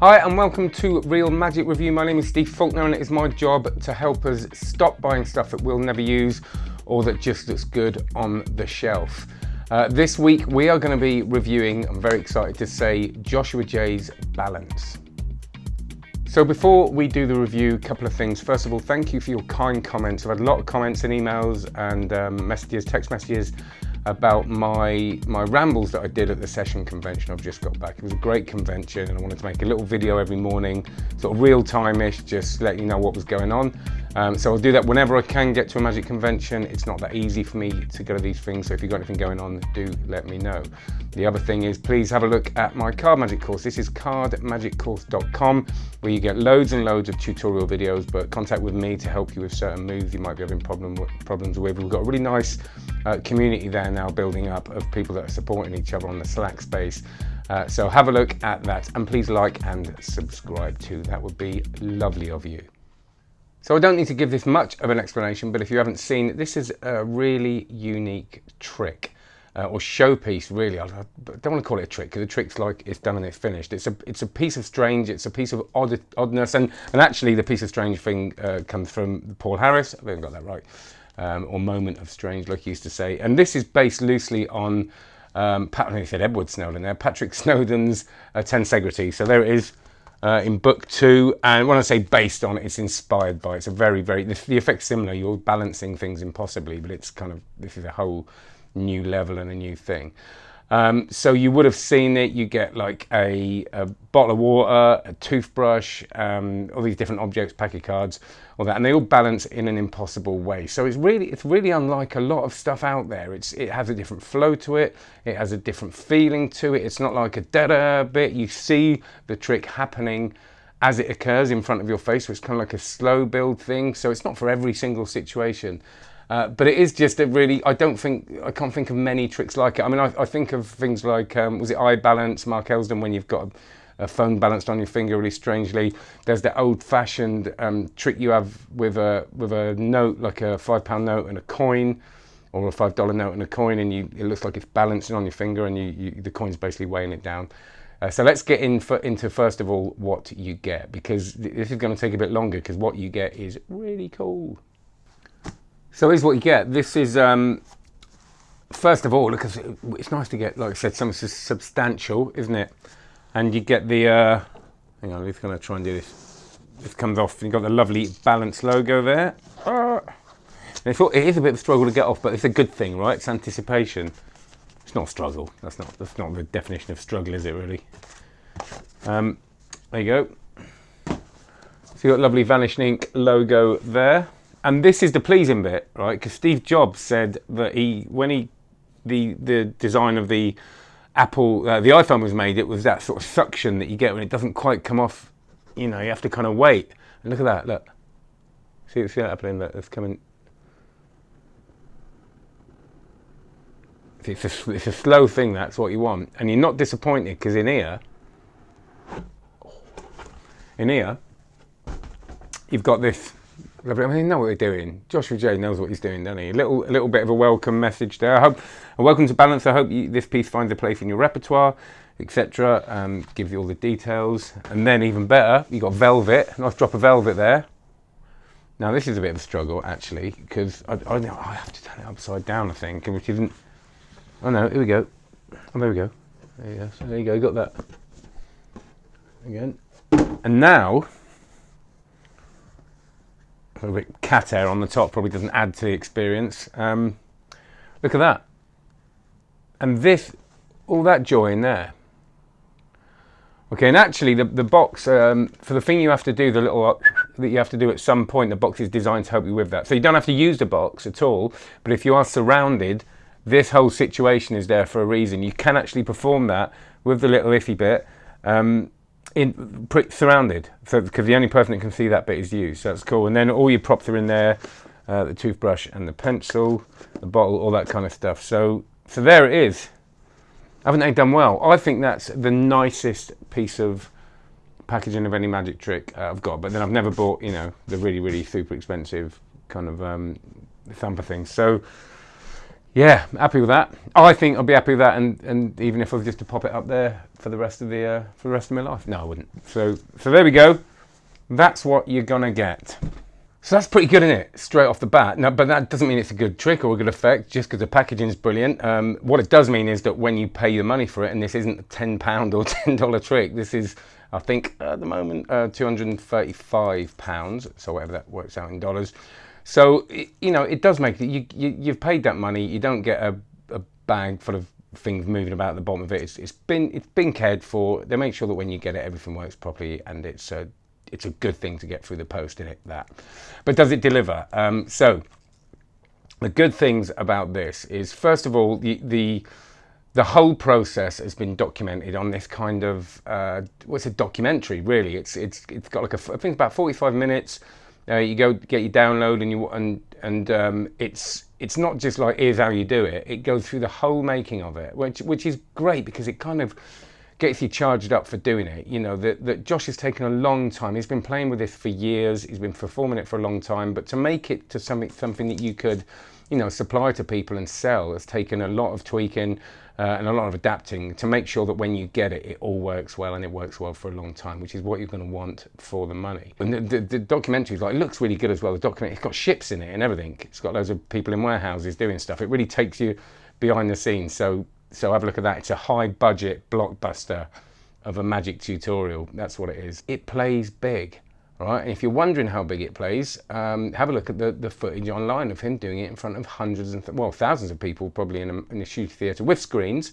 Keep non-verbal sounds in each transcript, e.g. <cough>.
Hi and welcome to Real Magic Review. My name is Steve Faulkner and it is my job to help us stop buying stuff that we'll never use or that just looks good on the shelf. Uh, this week we are going to be reviewing, I'm very excited to say, Joshua Jay's Balance. So before we do the review, a couple of things. First of all, thank you for your kind comments. I've had a lot of comments and emails and um, messages, text messages about my my rambles that I did at the session convention I've just got back. It was a great convention and I wanted to make a little video every morning, sort of real time-ish, just let you know what was going on. Um, so I'll do that whenever I can get to a magic convention. It's not that easy for me to go to these things, so if you've got anything going on, do let me know. The other thing is please have a look at my card magic course. This is cardmagiccourse.com where you get loads and loads of tutorial videos, but contact with me to help you with certain moves you might be having problem, problems with. We've got a really nice uh, community there now building up of people that are supporting each other on the Slack space. Uh, so have a look at that and please like and subscribe too. That would be lovely of you. So I don't need to give this much of an explanation, but if you haven't seen, this is a really unique trick. Uh, or showpiece really. I don't want to call it a trick because a trick's like it's done and it's finished. It's a it's a piece of strange. It's a piece of odd, oddness, and and actually the piece of strange thing uh, comes from Paul Harris. I haven't got that right, um, or moment of strange, like he used to say. And this is based loosely on um, Pat, I said Edward Snowden there, Patrick <laughs> Snowden's uh, Tensegrity. So there it is uh, in book two. And when I say based on, it's inspired by. It's a very, very, the, the effect's similar. You're balancing things impossibly, but it's kind of, this is a whole new level and a new thing. Um, so you would have seen it, you get like a, a bottle of water, a toothbrush, um, all these different objects, pack of cards, all that, and they all balance in an impossible way. So it's really, it's really unlike a lot of stuff out there. It's, it has a different flow to it, it has a different feeling to it. It's not like a da-da bit, you see the trick happening as it occurs in front of your face, so it's kind of like a slow build thing. So it's not for every single situation. Uh, but it is just a really, I don't think, I can't think of many tricks like it. I mean, I, I think of things like, um, was it eye balance, Mark Elsdon, when you've got a, a, phone balanced on your finger really strangely. There's the old fashioned um, trick you have with a, with a note, like a five pound note and a coin, or a five dollar note and a coin, and you, it looks like it's balancing on your finger and you, you, the coin's basically weighing it down. Uh, so let's get in for, into first of all what you get because this is going to take a bit longer because what you get is really cool. So here's what you get. This is, um, first of all, because it's nice to get, like I said, something substantial, isn't it? And you get the, uh, hang on, I'm just going to try and do this. This comes off, you've got the lovely Balance logo there. Uh, it is a bit of a struggle to get off, but it's a good thing, right? It's anticipation. It's not a struggle. That's not, that's not the definition of struggle, is it really? Um, there you go. So you've got lovely Vanishing Ink logo there and this is the pleasing bit, right? Because Steve Jobs said that he, when he, the the design of the Apple, uh, the iPhone was made, it was that sort of suction that you get when it doesn't quite come off. You know, you have to kind of wait. And look at that, look. See, see that happening? Look, it's coming. It's a, it's a slow thing. That's what you want, and you're not disappointed because in here, in here, you've got this Lovely. I mean, they know what they're doing. Joshua Jay knows what he's doing, doesn't he? A little, a little bit of a welcome message there. I hope, welcome to Balance. I hope you, this piece finds a place in your repertoire, etc. Um, gives you all the details, and then even better, you got velvet. Nice drop of velvet there. Now this is a bit of a struggle actually, because I, I, I, have to turn it upside down, I think, which isn't. Oh no, here we go. Oh, there we go. There you go. So there you go. Got that again. And now a little bit cat hair on the top probably doesn't add to the experience. Um, look at that. And this, all that joy in there. Okay, and actually the, the box, um, for the thing you have to do, the little uh, that you have to do at some point, the box is designed to help you with that. So you don't have to use the box at all, but if you are surrounded, this whole situation is there for a reason. You can actually perform that with the little iffy bit. Um, in surrounded, because the only person that can see that bit is you. So that's cool. And then all your props are in there, uh, the toothbrush and the pencil, the bottle, all that kind of stuff. So so there it is. Haven't they done well? I think that's the nicest piece of packaging of any magic trick uh, I've got. But then I've never bought, you know, the really really super expensive kind of um, thumper things. So yeah, happy with that. I think I'll be happy with that, and, and even if I was just to pop it up there for the rest of the uh, for the rest of my life, no, I wouldn't. So so there we go. That's what you're gonna get. So that's pretty good, isn't it? Straight off the bat. No, but that doesn't mean it's a good trick or a good effect just because the packaging is brilliant. Um, what it does mean is that when you pay the money for it, and this isn't a £10 or <laughs> $10 trick, this is, I think, at the moment, uh, £235, so whatever that works out in dollars. So, you know, it does make you, you, you've paid that money, you don't get a, a bag full of things moving about at the bottom of it. It's, it's been it's been cared for. They make sure that when you get it, everything works properly and it's uh, it's a good thing to get through the post in it that but does it deliver um, so the good things about this is first of all the the the whole process has been documented on this kind of uh, what's a documentary really it's it's it's got like a I think about 45 minutes uh, you go get your download and you and and um, it's it's not just like here's how you do it it goes through the whole making of it which which is great because it kind of gets you charged up for doing it. You know, that, that Josh has taken a long time. He's been playing with this for years. He's been performing it for a long time. But to make it to something, something that you could, you know, supply to people and sell has taken a lot of tweaking uh, and a lot of adapting to make sure that when you get it, it all works well and it works well for a long time, which is what you're going to want for the money. And the, the, the documentary like, looks really good as well. The document, it's got ships in it and everything. It's got loads of people in warehouses doing stuff. It really takes you behind the scenes. So so have a look at that. It's a high budget blockbuster of a magic tutorial. That's what it is. It plays big, right? And if you're wondering how big it plays, um, have a look at the, the footage online of him doing it in front of hundreds and, well, thousands of people probably in a, in a huge theatre with screens.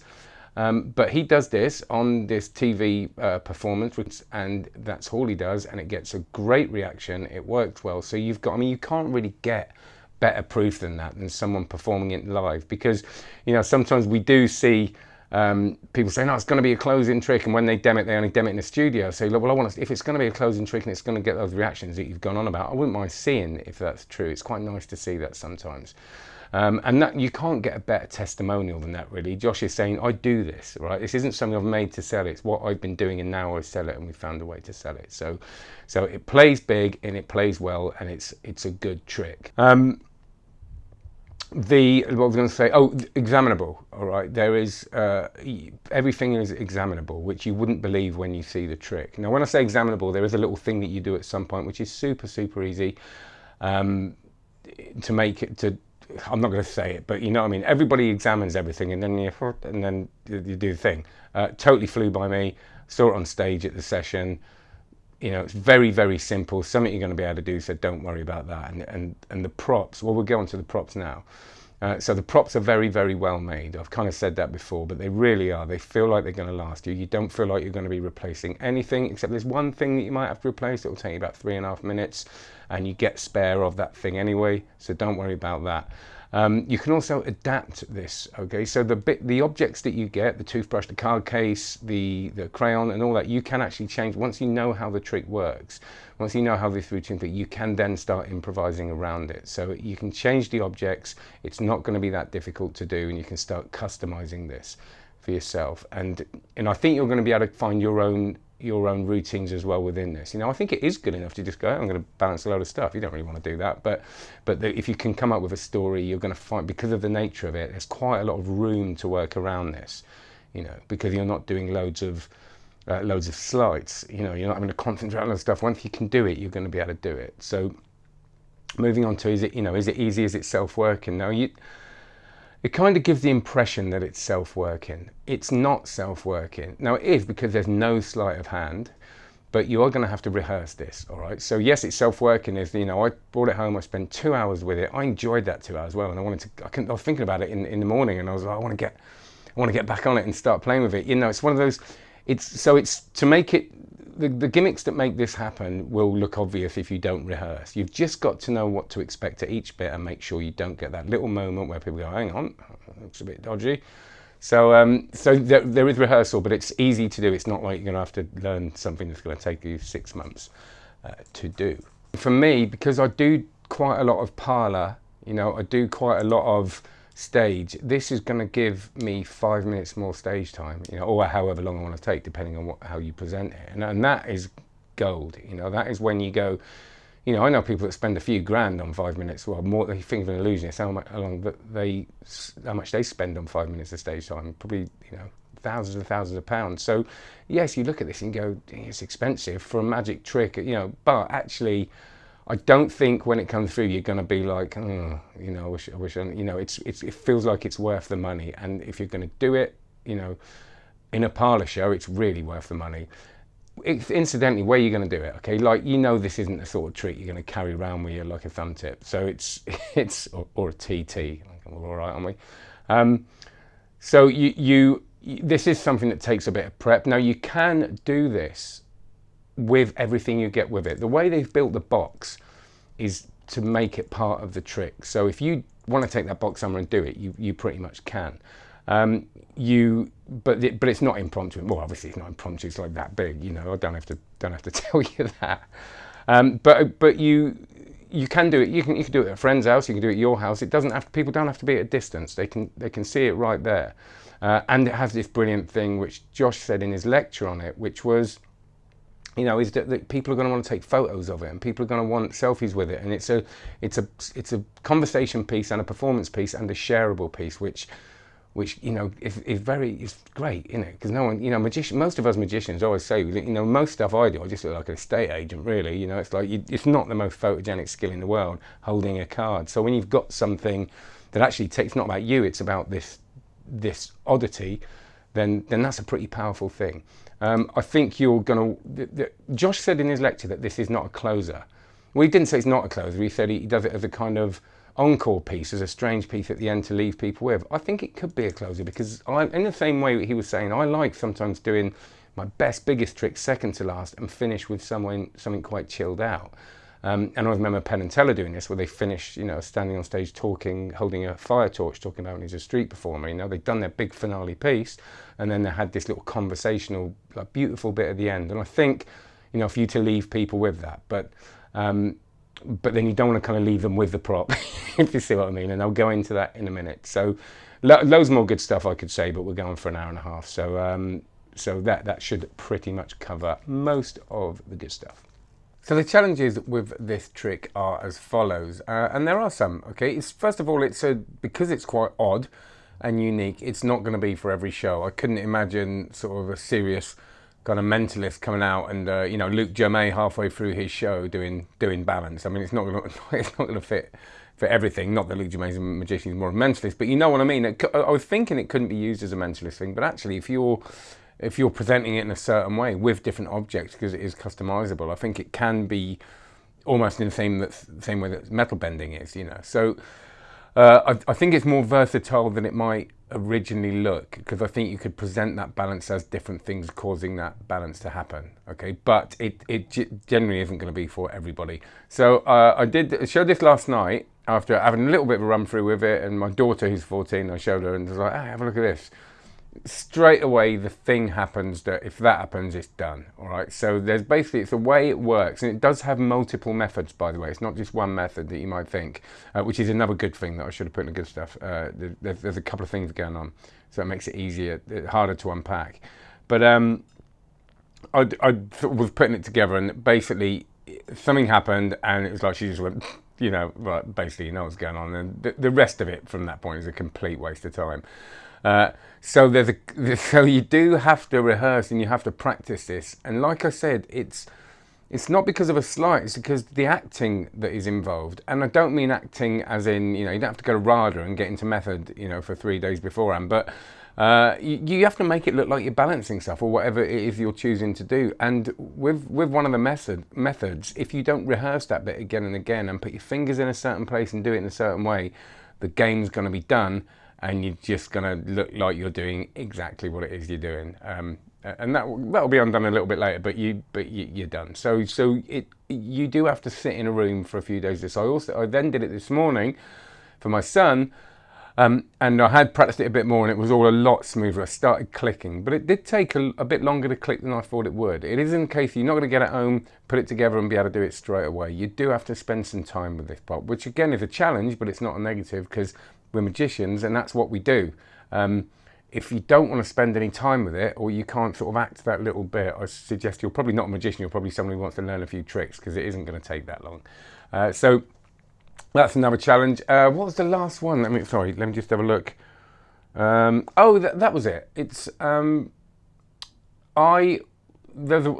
Um, but he does this on this TV uh, performance, which, and that's all he does, and it gets a great reaction. It works well. So you've got, I mean, you can't really get better proof than that, than someone performing it live. Because, you know, sometimes we do see um, people say, no, it's going to be a closing trick. And when they dem it, they only dem it in the studio. So, well, I want to, if it's going to be a closing trick and it's going to get those reactions that you've gone on about, I wouldn't mind seeing if that's true. It's quite nice to see that sometimes. Um, and that you can't get a better testimonial than that, really. Josh is saying, I do this, right? This isn't something I've made to sell it. It's what I've been doing, and now I sell it, and we found a way to sell it. So, so it plays big and it plays well, and it's it's a good trick. Um, the what I was going to say? Oh examinable all right? There is uh, everything is examinable which you wouldn't believe when you see the trick. Now when I say examinable there is a little thing that you do at some point which is super super easy um, to make it to I'm not going to say it but you know what I mean? Everybody examines everything and then you and then you do the thing. Uh, totally flew by me saw it on stage at the session you know, it's very, very simple, something you're going to be able to do, so don't worry about that. And, and, and the props, well, we'll go on to the props now. Uh, so the props are very, very well made. I've kind of said that before, but they really are. They feel like they're going to last you. You don't feel like you're going to be replacing anything, except there's one thing that you might have to replace. It'll take you about three and a half minutes, and you get spare of that thing anyway, so don't worry about that. Um, you can also adapt this, okay? So the bit, the objects that you get, the toothbrush, the card case, the, the crayon and all that, you can actually change, once you know how the trick works, once you know how this routine thing, you can then start improvising around it. So you can change the objects, it's not gonna be that difficult to do and you can start customizing this for yourself. And, and I think you're gonna be able to find your own your own routines as well within this. You know, I think it is good enough to just go, I'm going to balance a load of stuff. You don't really want to do that, but but the, if you can come up with a story, you're going to find because of the nature of it, there's quite a lot of room to work around this. You know, because you're not doing loads of uh, loads of slides. You know, you're not having to concentrate on stuff. Once you can do it, you're going to be able to do it. So, moving on to is it you know is it easy? Is it self-working? Now you it kind of gives the impression that it's self-working. It's not self-working. Now it is because there's no sleight of hand, but you are going to have to rehearse this, all right? So yes, it's self-working. Is you know I brought it home. I spent two hours with it. I enjoyed that two hours well, and I wanted to. I, I was thinking about it in, in the morning, and I was like, I want to get, I want to get back on it and start playing with it. You know, it's one of those. It's so it's to make it the, the gimmicks that make this happen will look obvious if you don't rehearse. You've just got to know what to expect at each bit and make sure you don't get that little moment where people go, hang on, looks a bit dodgy. So, um, so there, there is rehearsal, but it's easy to do. It's not like you're going to have to learn something that's going to take you six months uh, to do. For me, because I do quite a lot of parlour, you know, I do quite a lot of stage, this is going to give me five minutes more stage time, you know, or however long I want to take, depending on what, how you present it. And, and that is gold, you know, that is when you go, you know, I know people that spend a few grand on five minutes. Well, more they think of an illusionist, how much they how much they spend on five minutes of stage time. Probably you know thousands and thousands of pounds. So yes, you look at this and go, it's expensive for a magic trick, you know. But actually, I don't think when it comes through you're going to be like, oh, you know, I wish, I wish, I, you know, it's, it's it feels like it's worth the money. And if you're going to do it, you know, in a parlor show, it's really worth the money incidentally, where you're going to do it, okay? Like you know, this isn't the sort of trick you're going to carry around with you like a thumb tip. So it's <laughs> it's or, or a TT. We're all right, aren't we? Um, so you you this is something that takes a bit of prep. Now you can do this with everything you get with it. The way they've built the box is to make it part of the trick. So if you want to take that box somewhere and do it, you you pretty much can. Um, you, but but it's not impromptu. Well, obviously it's not impromptu. It's like that big, you know. I don't have to don't have to <laughs> tell you that. Um, but but you you can do it. You can you can do it at a friend's house. You can do it at your house. It doesn't have to, people don't have to be at a distance. They can they can see it right there. Uh, and it has this brilliant thing which Josh said in his lecture on it, which was, you know, is that, that people are going to want to take photos of it and people are going to want selfies with it. And it's a it's a it's a conversation piece and a performance piece and a shareable piece, which which you know is, is very is great, you know, because no one, you know, magician. Most of us magicians always say, you know, most stuff I do, I just look like an estate agent, really. You know, it's like you, it's not the most photogenic skill in the world holding a card. So when you've got something that actually takes not about you, it's about this this oddity, then then that's a pretty powerful thing. Um, I think you're going to. Josh said in his lecture that this is not a closer. Well, he didn't say it's not a closer. He said he, does it as a kind of encore piece as a strange piece at the end to leave people with. I think it could be a closer because I, in the same way he was saying, I like sometimes doing my best, biggest trick second to last and finish with someone, something quite chilled out. Um, and I remember Penn and Teller doing this, where they finished, you know, standing on stage talking, holding a fire torch, talking about he's a street performer. You know, they'd done their big finale piece, and then they had this little conversational, like, beautiful bit at the end. And I think, you know, for you to leave people with that, but um, but then you don't want to kind of leave them with the prop, <laughs> if you see what I mean. And I'll go into that in a minute. So lo loads more good stuff I could say, but we're going for an hour and a half. So um, so that that should pretty much cover most of the good stuff. So the challenges with this trick are as follows, uh, and there are some. Okay, it's first of all, it's a because it's quite odd and unique. It's not going to be for every show. I couldn't imagine sort of a serious kind of mentalist coming out and uh, you know Luke Jermay halfway through his show doing doing balance. I mean, it's not gonna <laughs> it's not gonna fit for everything. Not that Luke Jermay's a magician, he's more a mentalist, but you know what I mean. I was thinking it couldn't be used as a mentalist thing, but actually, if you're if you're presenting it in a certain way with different objects because it is customizable, I think it can be almost in the same same way that metal bending is. You know, so. Uh, I, I, think it's more versatile than it might originally look because I think you could present that balance as different things causing that balance to happen. Okay, but it, it generally isn't going to be for everybody. So uh, I did show this last night after having a little bit of a run through with it, and my daughter, who's 14, I showed her and was like, hey, have a look at this straight away the thing happens that if that happens it's done all right? So there's basically it's the way it works and it does have multiple methods by the way. It's not just one method that you might think uh, which is another good thing that I should have put in the good stuff. Uh, there's, there's, a couple of things going on so it makes it easier harder to unpack. But um, I, I was putting it together and basically something happened and it was like she just went <laughs> you know right basically you know what's going on and the, the rest of it from that point is a complete waste of time uh, so there's a, <laughs> so you do have to rehearse and you have to practice this. And like I said, it's it's not because of a sleight, it's because the acting that is involved. And I don't mean acting as in, you know, you don't have to go to RADA and get into method, you know, for three days beforehand, but uh, you, you, have to make it look like you're balancing stuff or whatever it is you're choosing to do. And with, with one of the method, methods, if you don't rehearse that bit again and again and put your fingers in a certain place and do it in a certain way, the game's going to be done and you're just going to look like you're doing exactly what it is you're doing. Um, and that that'll be undone a little bit later, but you but you, are done. So so it you do have to sit in a room for a few days. So I also I then did it this morning for my son, um, and I had practiced it a bit more, and it was all a lot smoother. I started clicking, but it did take a, a bit longer to click than I thought it would. It is in case you're not going to get it home, put it together, and be able to do it straight away. You do have to spend some time with this part, which again is a challenge, but it's not a negative because we're magicians and that's what we do. Um, if you don't want to spend any time with it or you can't sort of act that little bit, I suggest you're probably not a magician, you're probably somebody who wants to learn a few tricks because it isn't going to take that long. Uh, so that's another challenge. Uh, what was the last one? Let me, sorry, let me just have a look. Um, oh, that, that was it. It's, um, I,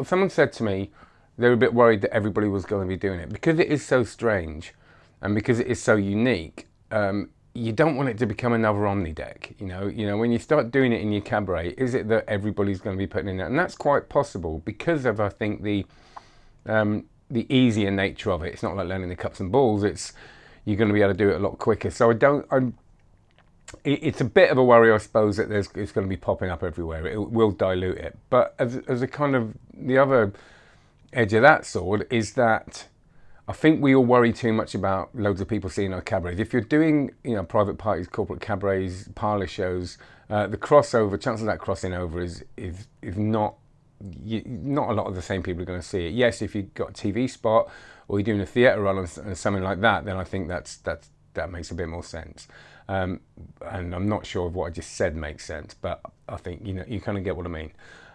someone said to me, they were a bit worried that everybody was going to be doing it because it is so strange and because it is so unique. Um, you don't want it to become another Omni deck. You know, you know, when you start doing it in your cabaret, is it that everybody's going to be putting in it? And that's quite possible because of, I think, the um, the easier nature of it. It's not like learning the cups and balls. It's you're going to be able to do it a lot quicker. So I don't. I'm. it's a bit of a worry, I suppose, that there's it's going to be popping up everywhere. It will dilute it. But as, as a kind of the other edge of that sword is that I think we all worry too much about loads of people seeing our cabarets. If you're doing, you know, private parties, corporate cabarets, parlour shows, uh, the crossover, chances of that crossing over is is is not you, not a lot of the same people are going to see it. Yes, if you've got a TV spot or you're doing a theatre run or something like that, then I think that's that's that makes a bit more sense. Um, and I'm not sure if what I just said makes sense, but I think you know you kind of get what I mean.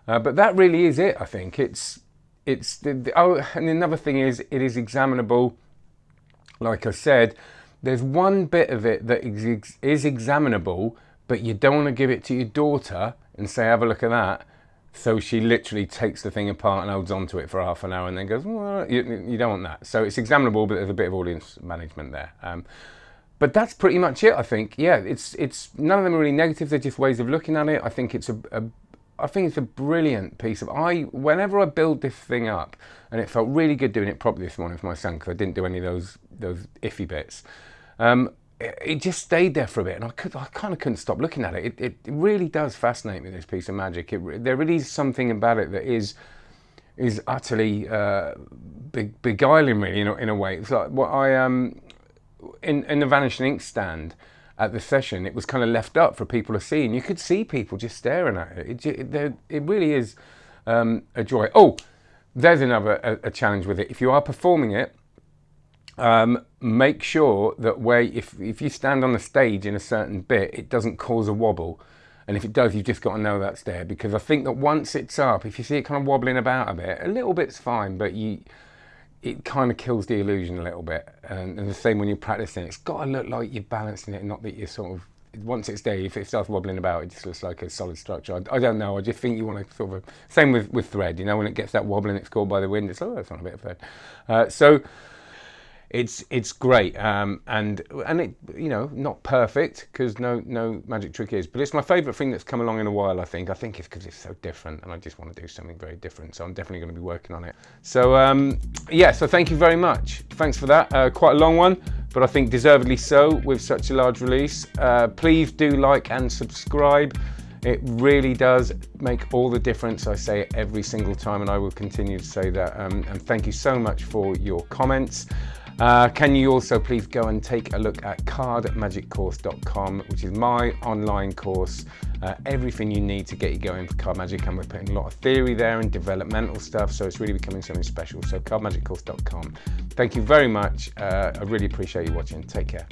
Uh, but that really is it. I think it's it's the, the, oh, and another thing is it is examinable. Like I said, there's one bit of it that is, is examinable, but you don't want to give it to your daughter and say, have a look at that. So she literally takes the thing apart and holds onto it for half an hour and then goes, well, you, you don't want that. So it's examinable, but there's a bit of audience management there. Um, but that's pretty much it, I think. Yeah, it's it's none of them are really negative. They're just ways of looking at it. I think it's a, a I think it's a brilliant piece of I whenever I build this thing up and it felt really good doing it properly this morning for my son because I didn't do any of those those iffy bits um, it, it, just stayed there for a bit and I could I kind of couldn't stop looking at it. It, it really does fascinate me this piece of magic. It, there really is something about it that is is utterly uh, beguiling really in a, in a way. It's like what I um in in the vanishing ink stand at the session, it was kind of left up for people to see, and you could see people just staring at it. It, it, it really is um, a joy. Oh, there's another a, a, challenge with it. If you are performing it, um, make sure that where if if you stand on the stage in a certain bit, it doesn't cause a wobble. And if it does, you've just got to know that's there because I think that once it's up, if you see it kind of wobbling about a bit, a little bit's fine, but you it kind of kills the illusion a little bit. And, and the same when you're practicing, it's got to look like you're balancing it, not that you're sort of once it's there, if it starts wobbling about, it just looks like a solid structure. I, I don't know. I just think you want to sort of same with with thread. You know, when it gets that wobbling, it's caught by the wind. It's oh, it's on a bit of thread. Uh, so it's it's great um, and and it you know not perfect because no no magic trick is but it's my favorite thing that's come along in a while I think I think it's because it's so different and I just want to do something very different so I'm definitely going to be working on it so um, yeah so thank you very much thanks for that uh, quite a long one but I think deservedly so with such a large release uh, please do like and subscribe it really does make all the difference. I say it every single time and I will continue to say that. Um, and thank you so much for your comments. Uh, can you also please go and take a look at cardmagiccourse.com, which is my online course, uh, everything you need to get you going for card magic. And we're putting a lot of theory there and developmental stuff, so it's really becoming something special. So cardmagiccourse.com. Thank you very much. Uh, I really appreciate you watching. Take care.